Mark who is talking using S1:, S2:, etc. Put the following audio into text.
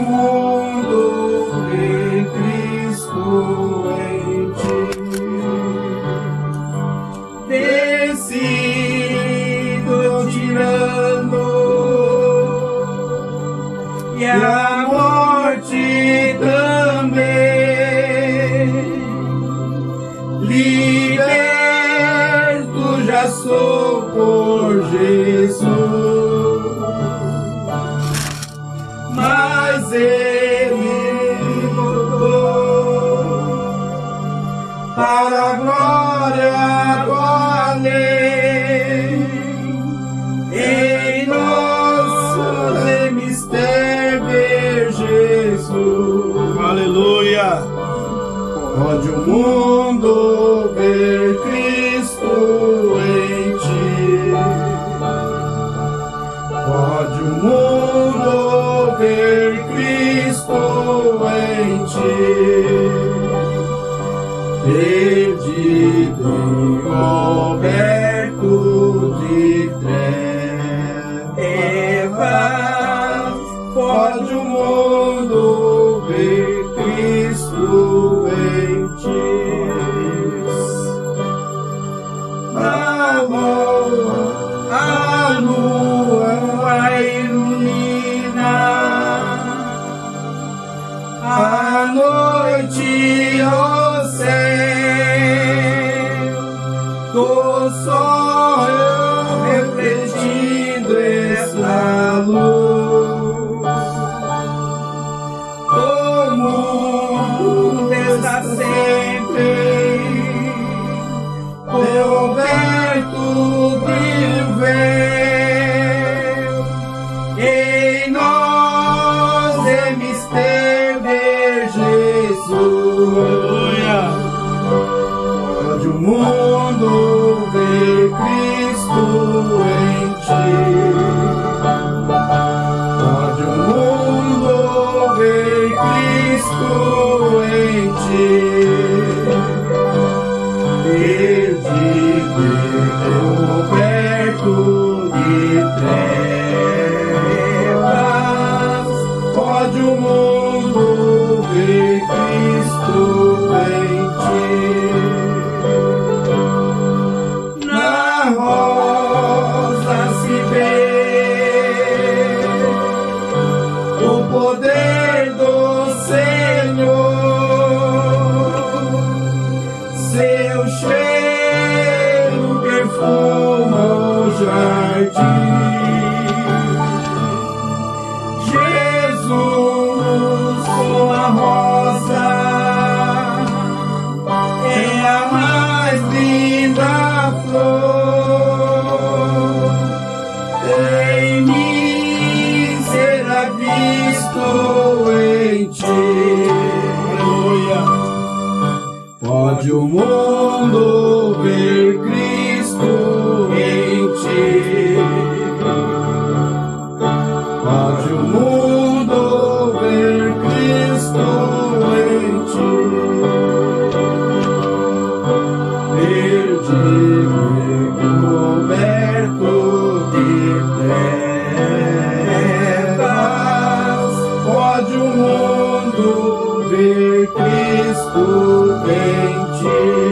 S1: Mundo ver Cristo em ti. Descido tirando e a morte para a glória do além. Em nosso mistério Jesus.
S2: Aleluia.
S1: Pode o mundo ver Cristo em ti. Pode o mundo ver Cristo em ti. Perdido coberto Em nós é mistério de Jesus.
S2: Aleluia.
S1: Pode o mundo ver Cristo em ti. Pode o mundo ver Cristo em ti. Pode o mundo ver Cristo em ti. Perdido e coberto de trevas, pode o mundo ver Cristo em.